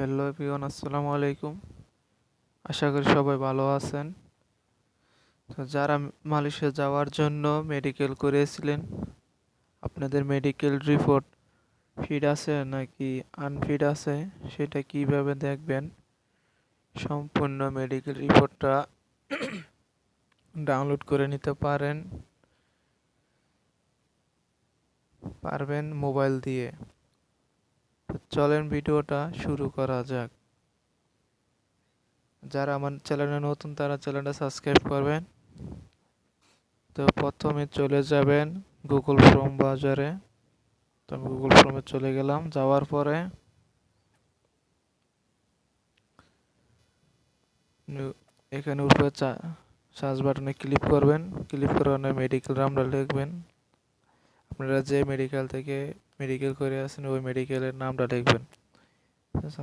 Hello everyone, আসসালামু আলাইকুম। আশা করি সবাই ভালো আছেন। তো যারা মালয়েশিয়া যাওয়ার জন্য মেডিকেল করেছিলেন আপনাদের মেডিকেল রিপোর্ট ফিট আছে নাকি আনফিট আছে, সেটা কীভাবে দেখবেন? সম্পূর্ণ মেডিকেল রিপোর্টটা ডাউনলোড করে নিতে পারেন, পারবেন মোবাইল দিয়ে। চলেন ভিডিওটা শুরু করা যাক। যারা আমার চ্যানেলে নতুন, তারা চ্যানেলটা সাবস্ক্রাইব করবেন। তো প্রথমে চলে যাবেন গুগল ফ্রম বাজারে তো আমি গুগল ফ্রমে চলে গেলাম, যাওয়ার পরে এখানে উপরে সার্চ বাটনে ক্লিক করবেন। ক্লিক করে মেডিকেল নামটা লিখবেন। আপনারা যে মেডিকেল থেকে মেডিকেল করে আসেন, ওই মেডিকেলের নামটা লিখবেন।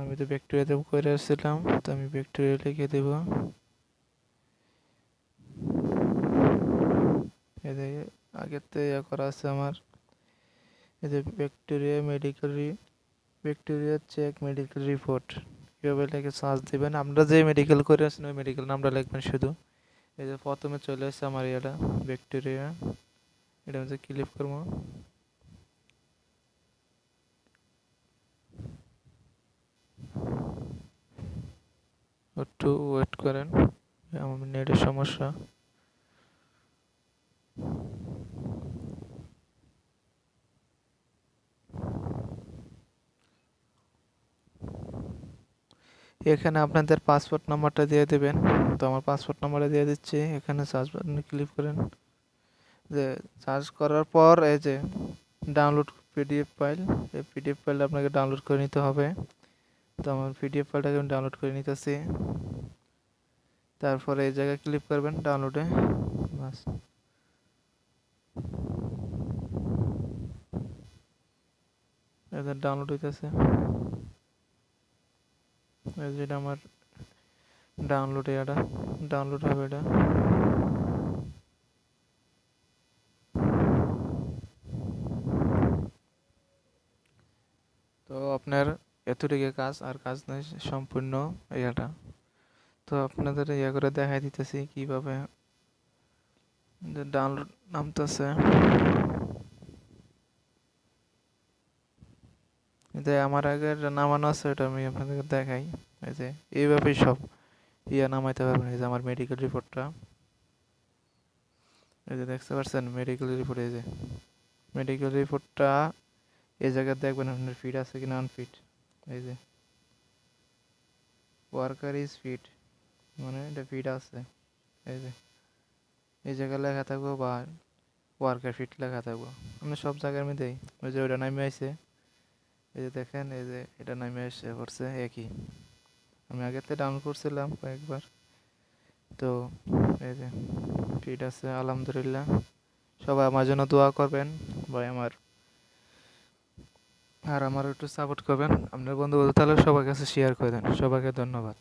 আমি তো ব্যাকটেরিয়াতে করে আসছিলাম, তো আমি ব্যাকটেরিয়া লিখে দেব। আগের থেকে ইয়ে করা আছে আমার। এদের bacteria medical bacteria check medical report কীভাবে লিখে সার্চ দেবেন, আপনারা যে মেডিকেল করে আসেন, ওই মেডিকেল নামটা লিখবেন শুধু। এই যে প্রথমে চলে আসছে আমার এটা ব্যাকটেরিয়া এটা হচ্ছে ক্লিক করব একটু ওয়েট করেন। আমার নেটের সমস্যা। এখানে আপনাদের পাসপোর্ট নাম্বারটা দিয়ে দেবেন। তো আমার পাসপোর্ট নাম্বারটা দিয়ে দিচ্ছি। এখানে সার্চ বাটনে ক্লিক করেন। যে সার্চ করার পর এই যে ডাউনলোড পিডিএফ ফাইল এই পিডিএফ ফাইল আপনাকে ডাউনলোড করে নিতে হবে। তো আমার পিডিএফ ফাইলটাকে আমি ডাউনলোড করে নিতেছি, তারপরে এই জায়গায় ক্লিক করবেন ডাউনলোডে বাস। এটা ডাউনলোড হইতেছে। যেটা আমার ডাউনলোড এটা ডাউনলোড হবে এটা। তো আপনার এতটুকু কাজ আর কাজ নেই সম্পূর্ণ এটা তো আপনাদের ইয়ে করে দেখাই দিতেছি কীভাবে ডাউনলোড নামতেছে। যে আমার আগের নামানো আছে, ওটা আমি আপনাদেরকে দেখাই। এই যে, এইভাবেই সব ইয়া নামাইতে পারবেন। এই যে আমার মেডিকেল রিপোর্টটা এই যে দেখতে পাচ্ছেন মেডিকেল রিপোর্ট এই যে। মেডিকেল রিপোর্টটা এই জায়গায় দেখবেন আপনার ফিট আছে কিনা আনফিট এই যে। ওয়ার্কার ইজ ফিট মানে এটা ফিট আছে। এই যে। এই জায়গায় লেখা থাকব বা ওয়ার্কার ফিট লেখা থাকব। আমি সব জায়গার মধ্যেই, ওই যে ওইটা নামে আসছে এই যে দেখেন, এই যে এটা নামে এসে পড়ছে একই। আমি আগেতে ডাউনলোড করছিলাম কয়েকবার। তো এই যে ফিট আছে, আলহামদুলিল্লাহ। সবাই আমার জন্য দোয়া করবেন, ভাই আমার আর আমার একটু সাপোর্ট করবেন। আপনার বন্ধু তাহলে সবার কাছে শেয়ার করে দেন। সবাইকে ধন্যবাদ।